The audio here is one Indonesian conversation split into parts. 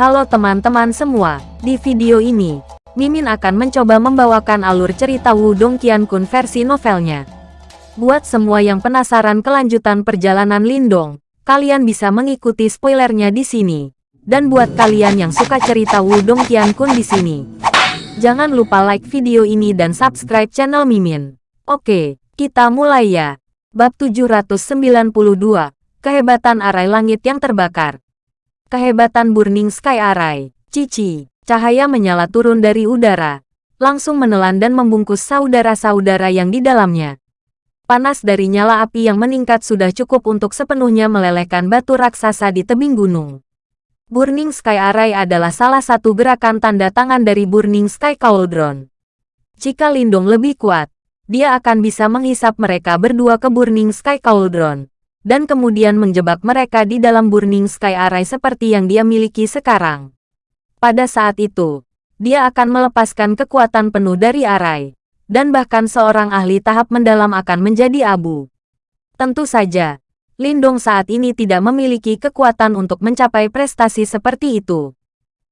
Halo teman-teman semua, di video ini, Mimin akan mencoba membawakan alur cerita Wudong Qiankun versi novelnya. Buat semua yang penasaran kelanjutan perjalanan Lindong, kalian bisa mengikuti spoilernya di sini. Dan buat kalian yang suka cerita Wudong Qiankun di sini, jangan lupa like video ini dan subscribe channel Mimin. Oke, kita mulai ya. Bab 792, Kehebatan Arai Langit yang Terbakar. Kehebatan Burning Sky Array, Cici, cahaya menyala turun dari udara, langsung menelan dan membungkus saudara-saudara yang di dalamnya. Panas dari nyala api yang meningkat sudah cukup untuk sepenuhnya melelehkan batu raksasa di tebing gunung. Burning Sky Array adalah salah satu gerakan tanda tangan dari Burning Sky Cauldron. Jika Lindung lebih kuat, dia akan bisa menghisap mereka berdua ke Burning Sky Cauldron dan kemudian menjebak mereka di dalam Burning Sky Array seperti yang dia miliki sekarang. Pada saat itu, dia akan melepaskan kekuatan penuh dari Array, dan bahkan seorang ahli tahap mendalam akan menjadi abu. Tentu saja, Lindong saat ini tidak memiliki kekuatan untuk mencapai prestasi seperti itu.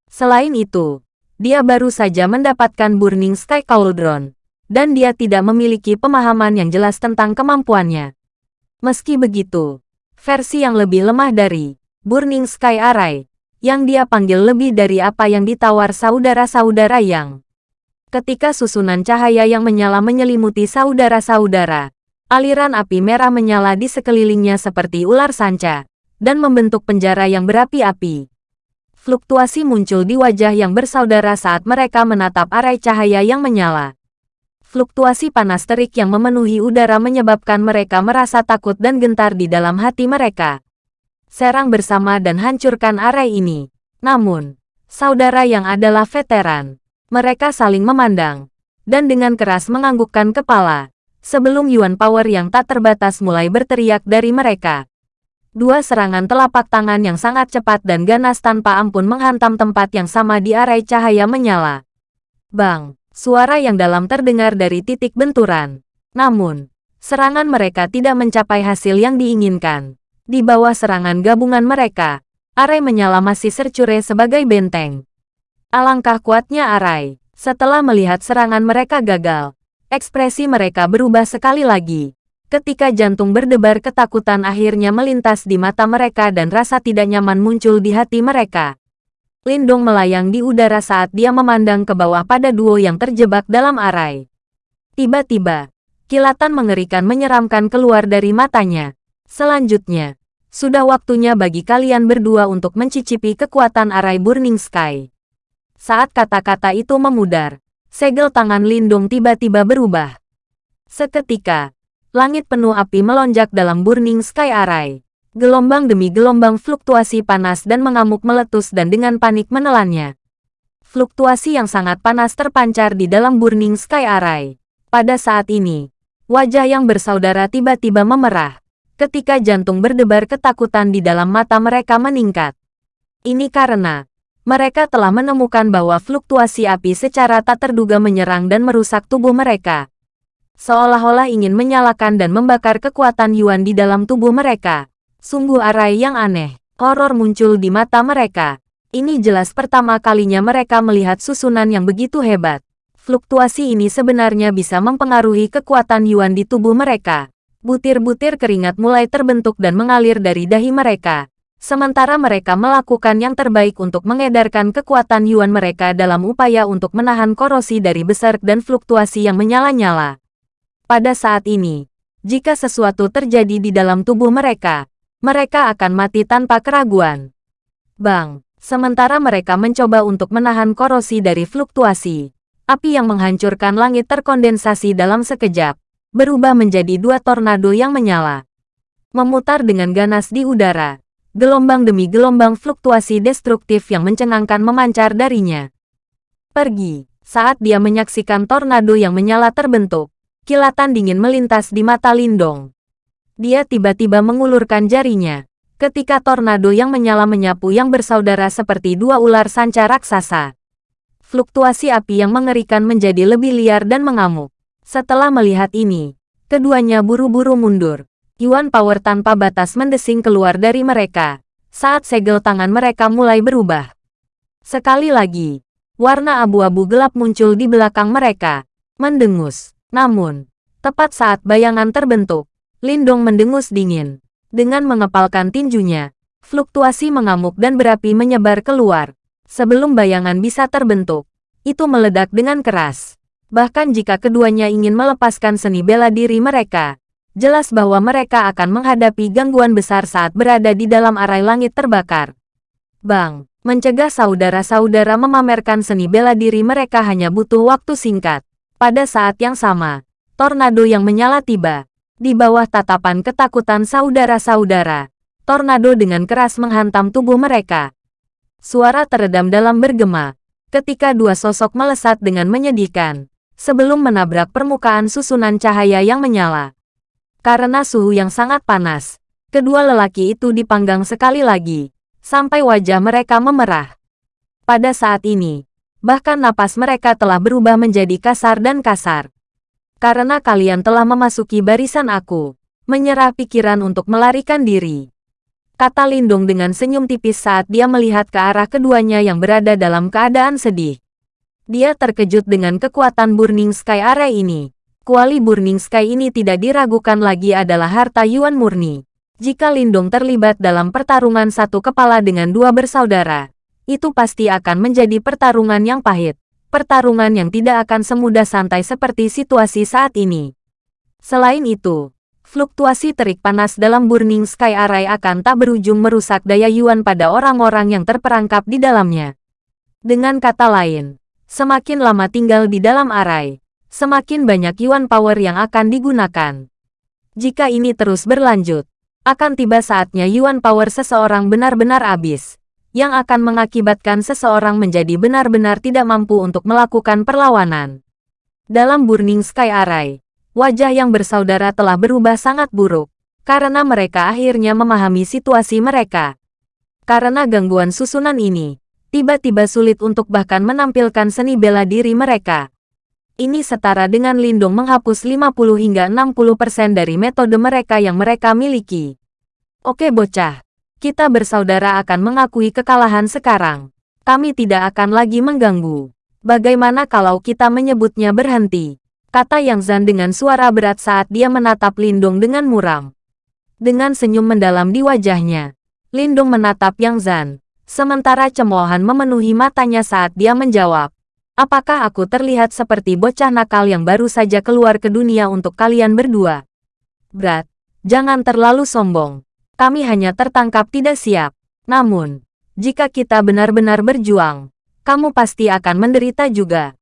Selain itu, dia baru saja mendapatkan Burning Sky Cauldron, dan dia tidak memiliki pemahaman yang jelas tentang kemampuannya. Meski begitu, versi yang lebih lemah dari Burning Sky Array, yang dia panggil lebih dari apa yang ditawar saudara-saudara yang. Ketika susunan cahaya yang menyala menyelimuti saudara-saudara, aliran api merah menyala di sekelilingnya seperti ular sanca, dan membentuk penjara yang berapi-api. Fluktuasi muncul di wajah yang bersaudara saat mereka menatap arai cahaya yang menyala. Fluktuasi panas terik yang memenuhi udara menyebabkan mereka merasa takut dan gentar di dalam hati mereka. Serang bersama dan hancurkan area ini. Namun, saudara yang adalah veteran, mereka saling memandang, dan dengan keras menganggukkan kepala, sebelum Yuan Power yang tak terbatas mulai berteriak dari mereka. Dua serangan telapak tangan yang sangat cepat dan ganas tanpa ampun menghantam tempat yang sama di area cahaya menyala. Bang! Suara yang dalam terdengar dari titik benturan. Namun, serangan mereka tidak mencapai hasil yang diinginkan. Di bawah serangan gabungan mereka, Arai menyala masih sercure sebagai benteng. Alangkah kuatnya Arai. Setelah melihat serangan mereka gagal, ekspresi mereka berubah sekali lagi. Ketika jantung berdebar ketakutan akhirnya melintas di mata mereka dan rasa tidak nyaman muncul di hati mereka. Lindong melayang di udara saat dia memandang ke bawah pada duo yang terjebak dalam arai. Tiba-tiba, kilatan mengerikan menyeramkan keluar dari matanya. Selanjutnya, sudah waktunya bagi kalian berdua untuk mencicipi kekuatan arai Burning Sky. Saat kata-kata itu memudar, segel tangan Lindung tiba-tiba berubah. Seketika, langit penuh api melonjak dalam Burning Sky Arai. Gelombang demi gelombang fluktuasi panas dan mengamuk meletus dan dengan panik menelannya. Fluktuasi yang sangat panas terpancar di dalam Burning Sky Array. Pada saat ini, wajah yang bersaudara tiba-tiba memerah. Ketika jantung berdebar ketakutan di dalam mata mereka meningkat. Ini karena, mereka telah menemukan bahwa fluktuasi api secara tak terduga menyerang dan merusak tubuh mereka. Seolah-olah ingin menyalakan dan membakar kekuatan Yuan di dalam tubuh mereka. Sungguh arai yang aneh. Horor muncul di mata mereka. Ini jelas pertama kalinya mereka melihat susunan yang begitu hebat. Fluktuasi ini sebenarnya bisa mempengaruhi kekuatan Yuan di tubuh mereka. Butir-butir keringat mulai terbentuk dan mengalir dari dahi mereka. Sementara mereka melakukan yang terbaik untuk mengedarkan kekuatan Yuan mereka dalam upaya untuk menahan korosi dari besar dan fluktuasi yang menyala-nyala. Pada saat ini, jika sesuatu terjadi di dalam tubuh mereka, mereka akan mati tanpa keraguan. Bang, sementara mereka mencoba untuk menahan korosi dari fluktuasi, api yang menghancurkan langit terkondensasi dalam sekejap, berubah menjadi dua tornado yang menyala. Memutar dengan ganas di udara, gelombang demi gelombang fluktuasi destruktif yang mencengangkan memancar darinya. Pergi, saat dia menyaksikan tornado yang menyala terbentuk, kilatan dingin melintas di mata Lindong. Dia tiba-tiba mengulurkan jarinya. Ketika tornado yang menyala menyapu yang bersaudara seperti dua ular sanca raksasa. Fluktuasi api yang mengerikan menjadi lebih liar dan mengamuk. Setelah melihat ini, keduanya buru-buru mundur. Yuan Power tanpa batas mendesing keluar dari mereka. Saat segel tangan mereka mulai berubah. Sekali lagi, warna abu-abu gelap muncul di belakang mereka, mendengus. Namun, tepat saat bayangan terbentuk, Lindong mendengus dingin. Dengan mengepalkan tinjunya, fluktuasi mengamuk dan berapi menyebar keluar. Sebelum bayangan bisa terbentuk, itu meledak dengan keras. Bahkan jika keduanya ingin melepaskan seni bela diri mereka, jelas bahwa mereka akan menghadapi gangguan besar saat berada di dalam arai langit terbakar. Bang, mencegah saudara-saudara memamerkan seni bela diri mereka hanya butuh waktu singkat. Pada saat yang sama, tornado yang menyala tiba. Di bawah tatapan ketakutan saudara-saudara, tornado dengan keras menghantam tubuh mereka. Suara teredam dalam bergema, ketika dua sosok melesat dengan menyedihkan, sebelum menabrak permukaan susunan cahaya yang menyala. Karena suhu yang sangat panas, kedua lelaki itu dipanggang sekali lagi, sampai wajah mereka memerah. Pada saat ini, bahkan napas mereka telah berubah menjadi kasar dan kasar. Karena kalian telah memasuki barisan aku, menyerah pikiran untuk melarikan diri kata Lindung dengan senyum tipis saat dia melihat ke arah keduanya yang berada dalam keadaan sedih. Dia terkejut dengan kekuatan Burning Sky Array ini. Kuali Burning Sky ini tidak diragukan lagi adalah harta Yuan murni. Jika Lindung terlibat dalam pertarungan satu kepala dengan dua bersaudara, itu pasti akan menjadi pertarungan yang pahit. Pertarungan yang tidak akan semudah santai seperti situasi saat ini. Selain itu, fluktuasi terik panas dalam Burning Sky Array akan tak berujung merusak daya Yuan pada orang-orang yang terperangkap di dalamnya. Dengan kata lain, semakin lama tinggal di dalam Array, semakin banyak Yuan power yang akan digunakan. Jika ini terus berlanjut, akan tiba saatnya Yuan power seseorang benar-benar habis, yang akan mengakibatkan seseorang menjadi benar-benar tidak mampu untuk melakukan perlawanan. Dalam Burning Sky Array, wajah yang bersaudara telah berubah sangat buruk, karena mereka akhirnya memahami situasi mereka. Karena gangguan susunan ini, tiba-tiba sulit untuk bahkan menampilkan seni bela diri mereka. Ini setara dengan Lindung menghapus 50 hingga 60% dari metode mereka yang mereka miliki. Oke bocah, kita bersaudara akan mengakui kekalahan sekarang. Kami tidak akan lagi mengganggu. Bagaimana kalau kita menyebutnya berhenti? kata Yang Zan dengan suara berat saat dia menatap Lindung dengan muram. Dengan senyum mendalam di wajahnya, Lindung menatap Yang Zan, sementara cemoohan memenuhi matanya saat dia menjawab. Apakah aku terlihat seperti bocah nakal yang baru saja keluar ke dunia untuk kalian berdua? Berat, jangan terlalu sombong. Kami hanya tertangkap tidak siap. Namun, jika kita benar-benar berjuang, kamu pasti akan menderita juga.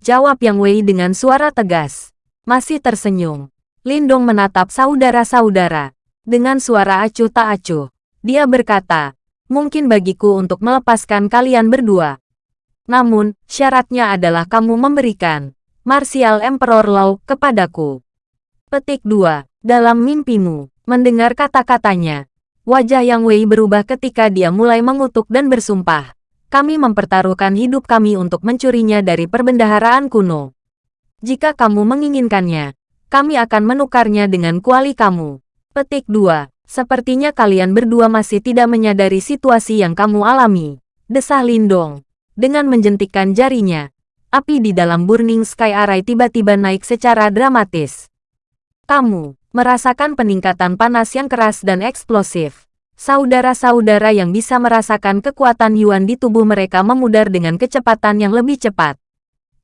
Jawab Yang Wei dengan suara tegas. Masih tersenyum. Lindong menatap saudara-saudara. Dengan suara acuh tak acuh. Dia berkata, mungkin bagiku untuk melepaskan kalian berdua. Namun, syaratnya adalah kamu memberikan Martial Emperor Law kepadaku. Petik 2. Dalam mimpimu, mendengar kata-katanya, wajah Yang Wei berubah ketika dia mulai mengutuk dan bersumpah. Kami mempertaruhkan hidup kami untuk mencurinya dari perbendaharaan kuno. Jika kamu menginginkannya, kami akan menukarnya dengan kuali kamu. Petik 2. Sepertinya kalian berdua masih tidak menyadari situasi yang kamu alami. Desah Lindong. Dengan menjentikkan jarinya, api di dalam Burning Sky Array tiba-tiba naik secara dramatis. Kamu merasakan peningkatan panas yang keras dan eksplosif. Saudara-saudara yang bisa merasakan kekuatan Yuan di tubuh mereka memudar dengan kecepatan yang lebih cepat.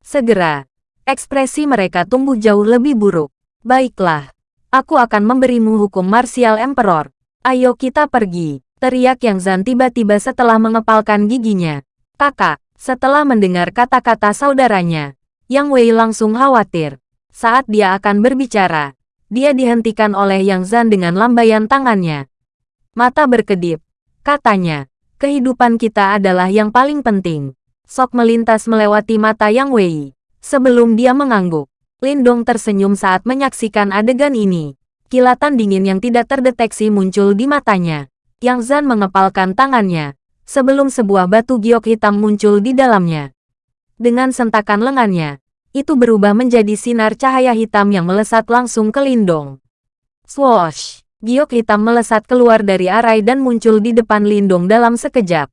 Segera, ekspresi mereka tumbuh jauh lebih buruk. Baiklah, aku akan memberimu hukum martial emperor. Ayo kita pergi, teriak Yang Zan tiba-tiba setelah mengepalkan giginya. Kakak, setelah mendengar kata-kata saudaranya, Yang Wei langsung khawatir. Saat dia akan berbicara, dia dihentikan oleh Yang Zan dengan lambaian tangannya. Mata berkedip. Katanya, kehidupan kita adalah yang paling penting. Sok melintas melewati mata Yang Wei. Sebelum dia mengangguk, Lindong tersenyum saat menyaksikan adegan ini. Kilatan dingin yang tidak terdeteksi muncul di matanya. Yang Zan mengepalkan tangannya, sebelum sebuah batu giok hitam muncul di dalamnya. Dengan sentakan lengannya, itu berubah menjadi sinar cahaya hitam yang melesat langsung ke Lindong. Swoosh! giok hitam melesat keluar dari arai dan muncul di depan Lindong dalam sekejap.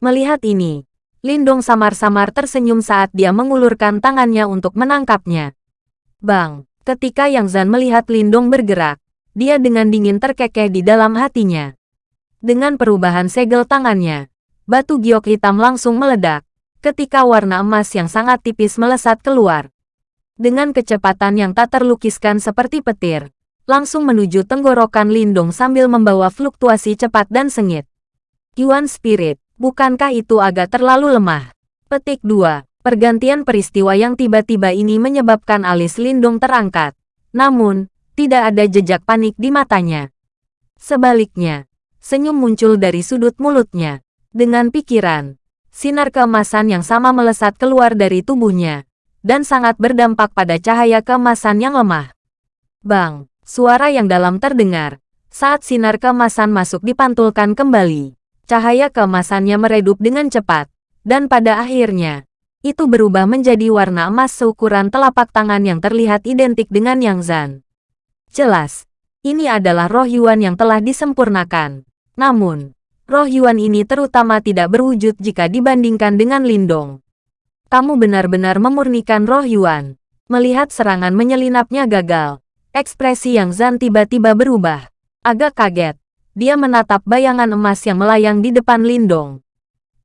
Melihat ini, Lindong samar-samar tersenyum saat dia mengulurkan tangannya untuk menangkapnya. Bang, ketika Yang Zan melihat Lindong bergerak, dia dengan dingin terkekeh di dalam hatinya. Dengan perubahan segel tangannya, batu giok hitam langsung meledak, ketika warna emas yang sangat tipis melesat keluar. Dengan kecepatan yang tak terlukiskan seperti petir, langsung menuju tenggorokan Lindong sambil membawa fluktuasi cepat dan sengit. Yuan Spirit, Bukankah itu agak terlalu lemah? Petik 2. Pergantian peristiwa yang tiba-tiba ini menyebabkan alis Lindung terangkat. Namun, tidak ada jejak panik di matanya. Sebaliknya, senyum muncul dari sudut mulutnya. Dengan pikiran, sinar keemasan yang sama melesat keluar dari tubuhnya, dan sangat berdampak pada cahaya keemasan yang lemah. Bang, suara yang dalam terdengar, saat sinar keemasan masuk dipantulkan kembali. Cahaya keemasannya meredup dengan cepat, dan pada akhirnya, itu berubah menjadi warna emas seukuran telapak tangan yang terlihat identik dengan Yang Zan. Jelas, ini adalah roh Yuan yang telah disempurnakan. Namun, roh Yuan ini terutama tidak berwujud jika dibandingkan dengan Lindong. Kamu benar-benar memurnikan roh Yuan. Melihat serangan menyelinapnya gagal, ekspresi Yang Zan tiba-tiba berubah. Agak kaget, dia menatap bayangan emas yang melayang di depan Lindong.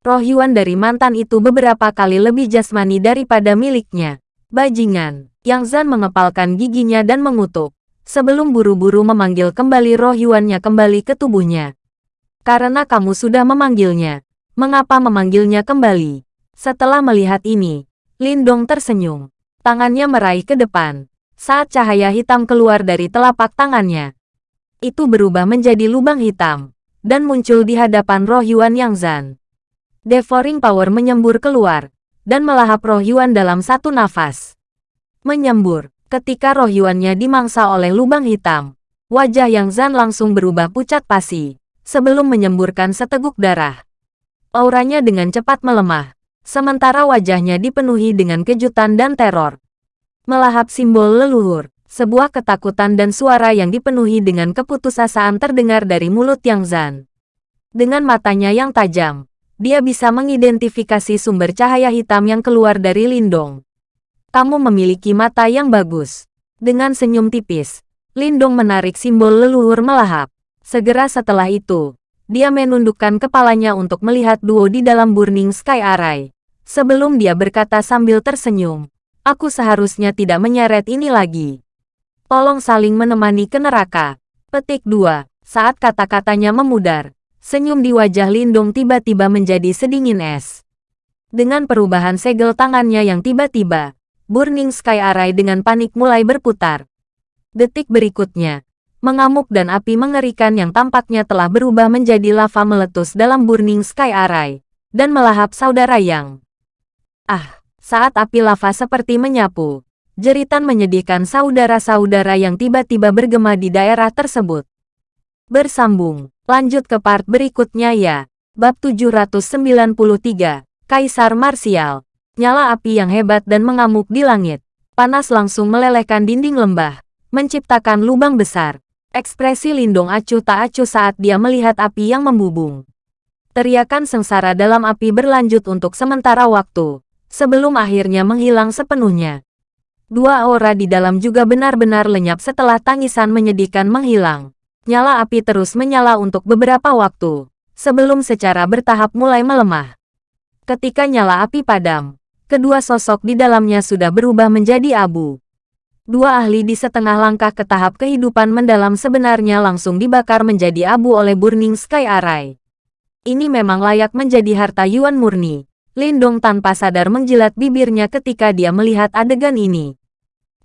Roh Yuan dari mantan itu beberapa kali lebih jasmani daripada miliknya. Bajingan, Yang Zan mengepalkan giginya dan mengutuk, sebelum buru-buru memanggil kembali roh Yuannya kembali ke tubuhnya. Karena kamu sudah memanggilnya, mengapa memanggilnya kembali? Setelah melihat ini, Lindong tersenyum. Tangannya meraih ke depan, saat cahaya hitam keluar dari telapak tangannya itu berubah menjadi lubang hitam, dan muncul di hadapan roh Yuan Yang Zan. Devouring Power menyembur keluar, dan melahap roh Yuan dalam satu nafas. Menyembur, ketika roh Yuannya dimangsa oleh lubang hitam, wajah Yang Zan langsung berubah pucat pasi, sebelum menyemburkan seteguk darah. Auranya dengan cepat melemah, sementara wajahnya dipenuhi dengan kejutan dan teror. Melahap simbol leluhur, sebuah ketakutan dan suara yang dipenuhi dengan keputusasaan terdengar dari mulut Yang Zan. Dengan matanya yang tajam, dia bisa mengidentifikasi sumber cahaya hitam yang keluar dari Lindong. Kamu memiliki mata yang bagus. Dengan senyum tipis, Lindong menarik simbol leluhur melahap. Segera setelah itu, dia menundukkan kepalanya untuk melihat duo di dalam Burning Sky Array. Sebelum dia berkata sambil tersenyum, aku seharusnya tidak menyeret ini lagi. Tolong saling menemani ke neraka. Petik 2. Saat kata-katanya memudar, senyum di wajah Lindung tiba-tiba menjadi sedingin es. Dengan perubahan segel tangannya yang tiba-tiba, Burning Sky Array dengan panik mulai berputar. Detik berikutnya, mengamuk dan api mengerikan yang tampaknya telah berubah menjadi lava meletus dalam Burning Sky Array, dan melahap saudara yang. Ah, saat api lava seperti menyapu, Jeritan menyedihkan saudara-saudara yang tiba-tiba bergema di daerah tersebut. Bersambung, lanjut ke part berikutnya ya. Bab 793, Kaisar Marsial. Nyala api yang hebat dan mengamuk di langit. Panas langsung melelehkan dinding lembah, menciptakan lubang besar. Ekspresi Lindung acuh tak acuh saat dia melihat api yang membubung. Teriakan sengsara dalam api berlanjut untuk sementara waktu, sebelum akhirnya menghilang sepenuhnya. Dua aura di dalam juga benar-benar lenyap setelah tangisan menyedihkan menghilang. Nyala api terus menyala untuk beberapa waktu, sebelum secara bertahap mulai melemah. Ketika nyala api padam, kedua sosok di dalamnya sudah berubah menjadi abu. Dua ahli di setengah langkah ke tahap kehidupan mendalam sebenarnya langsung dibakar menjadi abu oleh Burning Sky Array. Ini memang layak menjadi harta Yuan murni. Lindong tanpa sadar menjilat bibirnya ketika dia melihat adegan ini.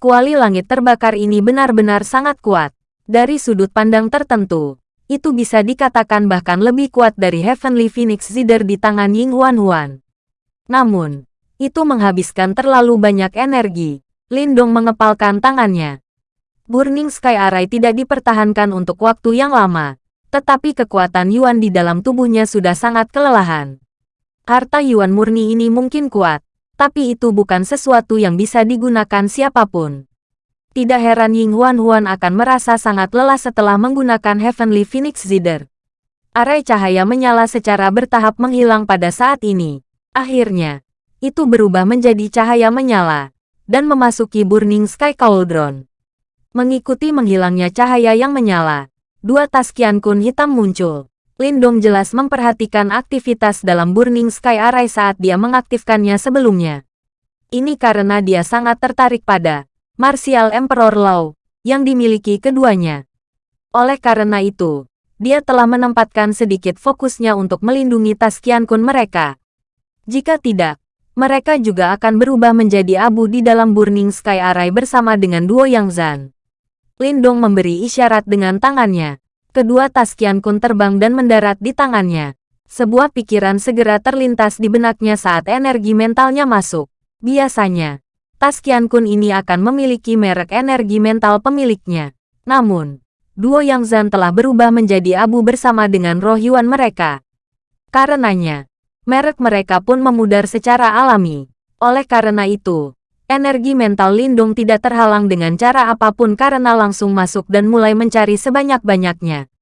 Kuali langit terbakar ini benar-benar sangat kuat. Dari sudut pandang tertentu, itu bisa dikatakan bahkan lebih kuat dari Heavenly Phoenix Zider di tangan Ying Huan Huan. Namun, itu menghabiskan terlalu banyak energi. Lindong mengepalkan tangannya. Burning Sky Array tidak dipertahankan untuk waktu yang lama, tetapi kekuatan Yuan di dalam tubuhnya sudah sangat kelelahan. Harta Yuan murni ini mungkin kuat, tapi itu bukan sesuatu yang bisa digunakan siapa pun. Tidak heran Ying Huan Huan akan merasa sangat lelah setelah menggunakan Heavenly Phoenix Zider. Arai cahaya menyala secara bertahap menghilang pada saat ini, Akhirnya, itu berubah menjadi cahaya menyala, dan memasuki Burning Sky Cauldron. Mengikuti menghilangnya cahaya yang menyala, dua tas Qian Kun hitam muncul. Lindong jelas memperhatikan aktivitas dalam Burning Sky Array saat dia mengaktifkannya sebelumnya. Ini karena dia sangat tertarik pada Martial Emperor Law yang dimiliki keduanya. Oleh karena itu, dia telah menempatkan sedikit fokusnya untuk melindungi tas Qian Kun mereka. Jika tidak, mereka juga akan berubah menjadi abu di dalam Burning Sky Array bersama dengan duo Yang Zan. Lindong memberi isyarat dengan tangannya. Kedua tas Qian Kun terbang dan mendarat di tangannya. Sebuah pikiran segera terlintas di benaknya saat energi mentalnya masuk. Biasanya, tas Qian Kun ini akan memiliki merek energi mental pemiliknya. Namun, duo Yang Zan telah berubah menjadi abu bersama dengan roh Yuan mereka. Karenanya, merek mereka pun memudar secara alami. Oleh karena itu, energi mental Lindung tidak terhalang dengan cara apa pun karena langsung masuk dan mulai mencari sebanyak-banyaknya.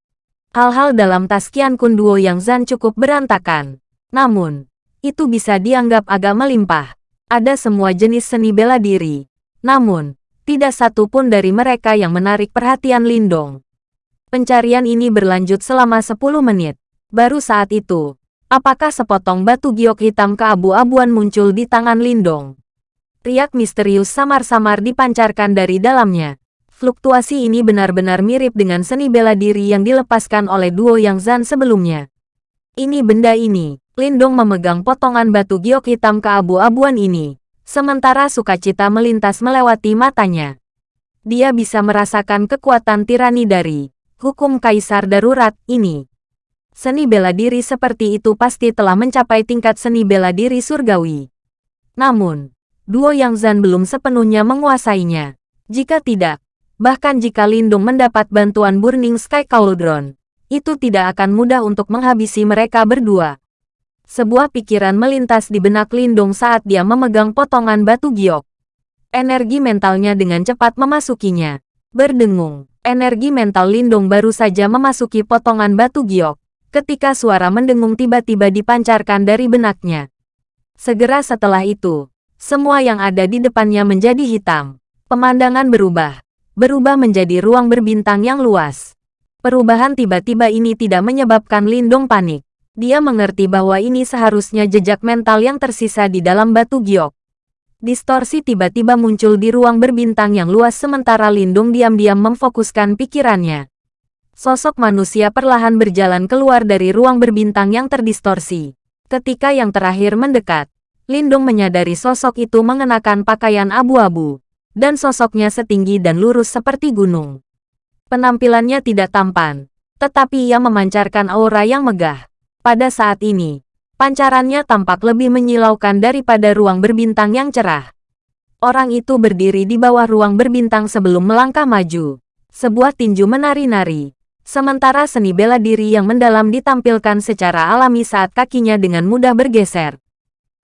Hal-hal dalam tas Qian Kun Duo yang Zan cukup berantakan. Namun, itu bisa dianggap agak melimpah. Ada semua jenis seni bela diri. Namun, tidak satu pun dari mereka yang menarik perhatian Lindong. Pencarian ini berlanjut selama 10 menit. Baru saat itu, apakah sepotong batu giok hitam keabu-abuan muncul di tangan Lindong? Riak misterius samar-samar dipancarkan dari dalamnya. Fluktuasi ini benar-benar mirip dengan seni bela diri yang dilepaskan oleh duo Yang Zan sebelumnya. Ini benda ini, Lindong memegang potongan batu giok hitam keabu-abuan ini, Sementara sukacita melintas melewati matanya. Dia bisa merasakan kekuatan tirani dari hukum kaisar darurat ini. Seni bela diri seperti itu pasti telah mencapai tingkat seni bela diri surgawi. Namun, duo Yang Zan belum sepenuhnya menguasainya. Jika tidak, bahkan jika Lindung mendapat bantuan Burning Sky Cauldron, itu tidak akan mudah untuk menghabisi mereka berdua. Sebuah pikiran melintas di benak Lindung saat dia memegang potongan batu giok. Energi mentalnya dengan cepat memasukinya. Berdengung, energi mental Lindung baru saja memasuki potongan batu giok, ketika suara mendengung tiba-tiba dipancarkan dari benaknya. Segera setelah itu, semua yang ada di depannya menjadi hitam. Pemandangan berubah, berubah menjadi ruang berbintang yang luas. Perubahan tiba-tiba ini tidak menyebabkan Lindong panik. Dia mengerti bahwa ini seharusnya jejak mental yang tersisa di dalam batu giok. Distorsi tiba-tiba muncul di ruang berbintang yang luas sementara Lindung diam-diam memfokuskan pikirannya. Sosok manusia perlahan berjalan keluar dari ruang berbintang yang terdistorsi. Ketika yang terakhir mendekat, Lindung menyadari sosok itu mengenakan pakaian abu-abu, dan sosoknya setinggi dan lurus seperti gunung. Penampilannya tidak tampan, tetapi ia memancarkan aura yang megah. Pada saat ini, pancarannya tampak lebih menyilaukan daripada ruang berbintang yang cerah. Orang itu berdiri di bawah ruang berbintang sebelum melangkah maju. Sebuah tinju menari-nari. Sementara seni bela diri yang mendalam ditampilkan secara alami saat kakinya dengan mudah bergeser.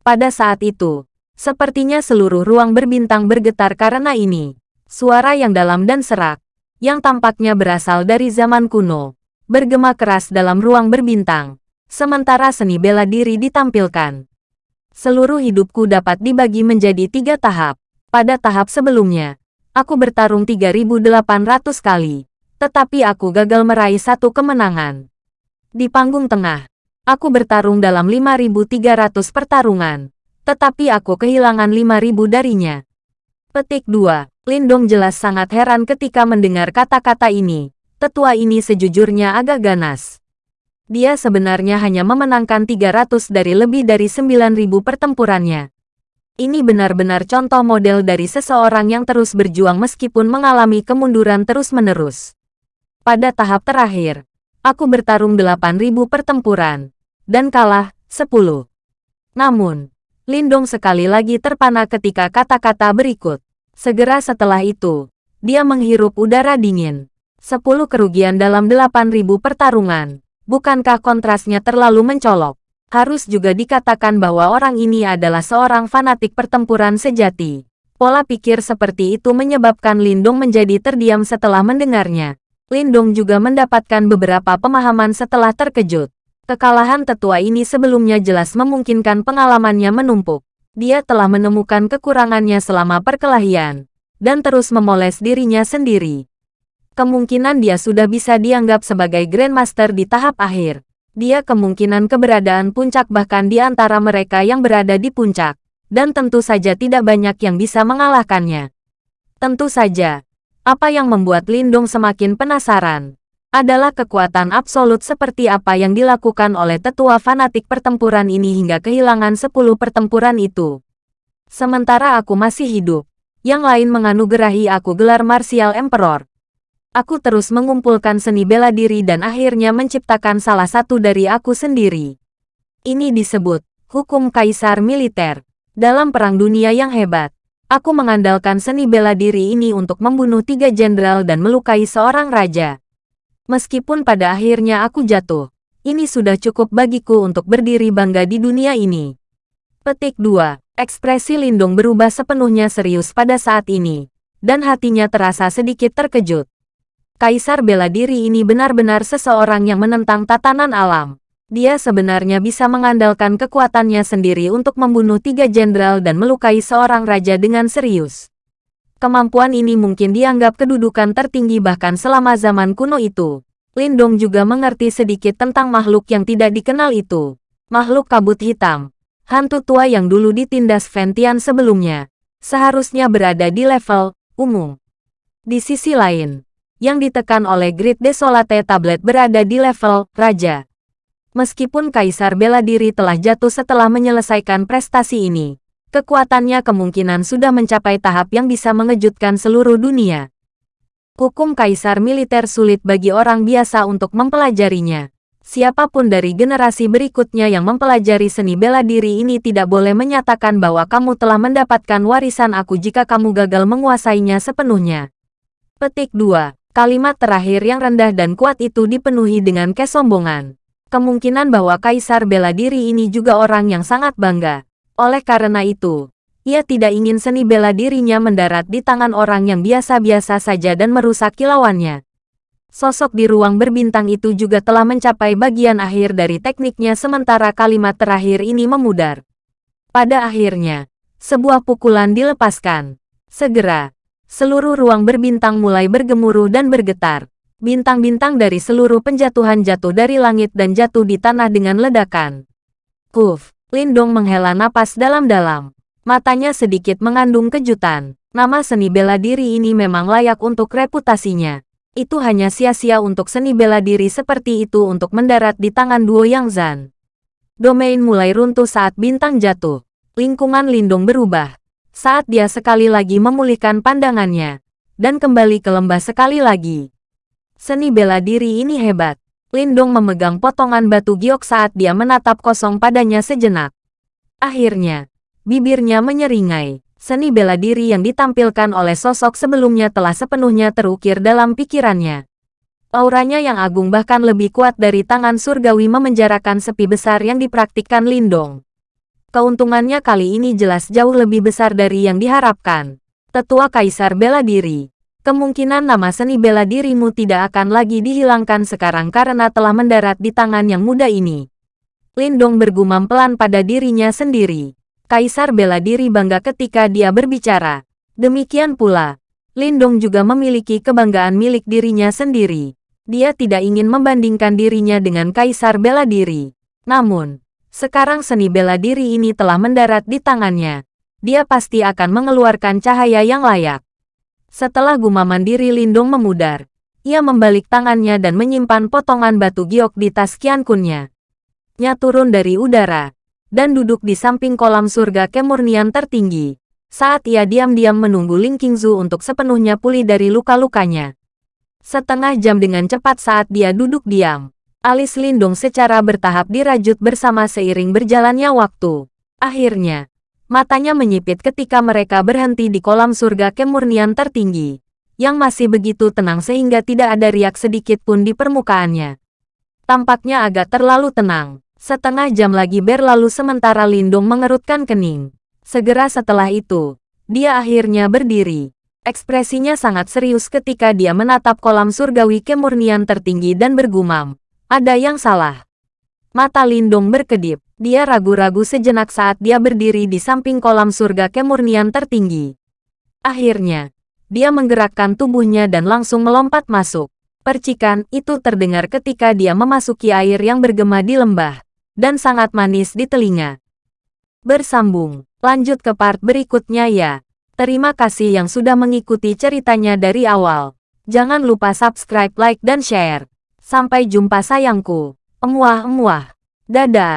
Pada saat itu, sepertinya seluruh ruang berbintang bergetar karena ini. Suara yang dalam dan serak, yang tampaknya berasal dari zaman kuno, bergema keras dalam ruang berbintang sementara seni bela diri ditampilkan. Seluruh hidupku dapat dibagi menjadi tiga tahap. Pada tahap sebelumnya, aku bertarung 3.800 kali, tetapi aku gagal meraih satu kemenangan. Di panggung tengah, aku bertarung dalam 5.300 pertarungan, tetapi aku kehilangan 5.000 darinya. Petik 2. Lindong jelas sangat heran ketika mendengar kata-kata ini. Tetua ini sejujurnya agak ganas dia sebenarnya hanya memenangkan 300 dari lebih dari 9.000 pertempurannya. Ini benar-benar contoh model dari seseorang yang terus berjuang meskipun mengalami kemunduran terus-menerus. Pada tahap terakhir, aku bertarung 8.000 pertempuran, dan kalah 10. Namun, Lindong sekali lagi terpana ketika kata-kata berikut. Segera setelah itu, dia menghirup udara dingin. 10 kerugian dalam 8.000 pertarungan. Bukankah kontrasnya terlalu mencolok? Harus juga dikatakan bahwa orang ini adalah seorang fanatik pertempuran sejati. Pola pikir seperti itu menyebabkan Lindung menjadi terdiam setelah mendengarnya. Lindung juga mendapatkan beberapa pemahaman setelah terkejut. Kekalahan tetua ini sebelumnya jelas memungkinkan pengalamannya menumpuk. Dia telah menemukan kekurangannya selama perkelahian, dan terus memoles dirinya sendiri. Kemungkinan dia sudah bisa dianggap sebagai Grandmaster di tahap akhir. Dia kemungkinan keberadaan puncak bahkan di antara mereka yang berada di puncak. Dan tentu saja tidak banyak yang bisa mengalahkannya. Tentu saja, apa yang membuat Lindung semakin penasaran adalah kekuatan absolut seperti apa yang dilakukan oleh tetua fanatik pertempuran ini hingga kehilangan 10 pertempuran itu. Sementara aku masih hidup, yang lain menganugerahi aku gelar Martial Emperor. Aku terus mengumpulkan seni bela diri dan akhirnya menciptakan salah satu dari aku sendiri. Ini disebut hukum kaisar militer. Dalam perang dunia yang hebat, aku mengandalkan seni bela diri ini untuk membunuh tiga jenderal dan melukai seorang raja. Meskipun pada akhirnya aku jatuh, ini sudah cukup bagiku untuk berdiri bangga di dunia ini. Petik 2. Ekspresi Lindung berubah sepenuhnya serius pada saat ini, dan hatinya terasa sedikit terkejut. Kaisar bela diri ini benar-benar seseorang yang menentang tatanan alam. Dia sebenarnya bisa mengandalkan kekuatannya sendiri untuk membunuh tiga jenderal dan melukai seorang raja dengan serius. Kemampuan ini mungkin dianggap kedudukan tertinggi bahkan selama zaman kuno itu. Lindong juga mengerti sedikit tentang makhluk yang tidak dikenal itu. Makhluk kabut hitam. Hantu tua yang dulu ditindas Ventian sebelumnya. Seharusnya berada di level umum. Di sisi lain, yang ditekan oleh Grid Desolate Tablet berada di level Raja. Meskipun Kaisar Bela Diri telah jatuh setelah menyelesaikan prestasi ini, kekuatannya kemungkinan sudah mencapai tahap yang bisa mengejutkan seluruh dunia. Hukum Kaisar Militer sulit bagi orang biasa untuk mempelajarinya. Siapa pun dari generasi berikutnya yang mempelajari seni bela diri ini tidak boleh menyatakan bahwa kamu telah mendapatkan warisan aku jika kamu gagal menguasainya sepenuhnya. Petik 2. Kalimat terakhir yang rendah dan kuat itu dipenuhi dengan kesombongan. Kemungkinan bahwa Kaisar bela diri ini juga orang yang sangat bangga. Oleh karena itu, ia tidak ingin seni bela dirinya mendarat di tangan orang yang biasa-biasa saja dan merusak kilauannya. Sosok di ruang berbintang itu juga telah mencapai bagian akhir dari tekniknya sementara kalimat terakhir ini memudar. Pada akhirnya, sebuah pukulan dilepaskan. Segera, Seluruh ruang berbintang mulai bergemuruh dan bergetar. Bintang-bintang dari seluruh penjatuhan jatuh dari langit dan jatuh di tanah dengan ledakan. Huf, Lindong menghela napas dalam-dalam. Matanya sedikit mengandung kejutan. Nama seni bela diri ini memang layak untuk reputasinya. Itu hanya sia-sia untuk seni bela diri seperti itu untuk mendarat di tangan Duo Yang Zan. Domain mulai runtuh saat bintang jatuh. Lingkungan Lindong berubah saat dia sekali lagi memulihkan pandangannya, dan kembali ke lembah sekali lagi. Seni bela diri ini hebat. Lindong memegang potongan batu giok saat dia menatap kosong padanya sejenak. Akhirnya, bibirnya menyeringai. Seni bela diri yang ditampilkan oleh sosok sebelumnya telah sepenuhnya terukir dalam pikirannya. Auranya yang agung bahkan lebih kuat dari tangan surgawi memenjarakan sepi besar yang dipraktikkan Lindong. Keuntungannya kali ini jelas jauh lebih besar dari yang diharapkan. Tetua Kaisar bela diri. Kemungkinan nama seni bela dirimu tidak akan lagi dihilangkan sekarang karena telah mendarat di tangan yang muda ini. Lindong bergumam pelan pada dirinya sendiri. Kaisar bela diri bangga ketika dia berbicara. Demikian pula, Lindong juga memiliki kebanggaan milik dirinya sendiri. Dia tidak ingin membandingkan dirinya dengan Kaisar bela diri. Namun, sekarang seni bela diri ini telah mendarat di tangannya. Dia pasti akan mengeluarkan cahaya yang layak. Setelah gumaman diri Lindung memudar, ia membalik tangannya dan menyimpan potongan batu giok di tas kiankunnya. Nya turun dari udara, dan duduk di samping kolam surga kemurnian tertinggi. Saat ia diam-diam menunggu Ling Qingzu untuk sepenuhnya pulih dari luka-lukanya. Setengah jam dengan cepat saat dia duduk diam, Alis Lindung secara bertahap dirajut bersama seiring berjalannya waktu. Akhirnya, matanya menyipit ketika mereka berhenti di kolam surga kemurnian tertinggi, yang masih begitu tenang sehingga tidak ada riak sedikit pun di permukaannya. Tampaknya agak terlalu tenang. Setengah jam lagi berlalu sementara Lindung mengerutkan kening. Segera setelah itu, dia akhirnya berdiri. Ekspresinya sangat serius ketika dia menatap kolam surgawi kemurnian tertinggi dan bergumam. Ada yang salah. Mata Lindong berkedip. Dia ragu-ragu sejenak saat dia berdiri di samping kolam surga kemurnian tertinggi. Akhirnya, dia menggerakkan tubuhnya dan langsung melompat masuk. Percikan itu terdengar ketika dia memasuki air yang bergema di lembah, dan sangat manis di telinga. Bersambung, lanjut ke part berikutnya ya. Terima kasih yang sudah mengikuti ceritanya dari awal. Jangan lupa subscribe, like, dan share. Sampai jumpa sayangku. Emuah-emuah. Dadah.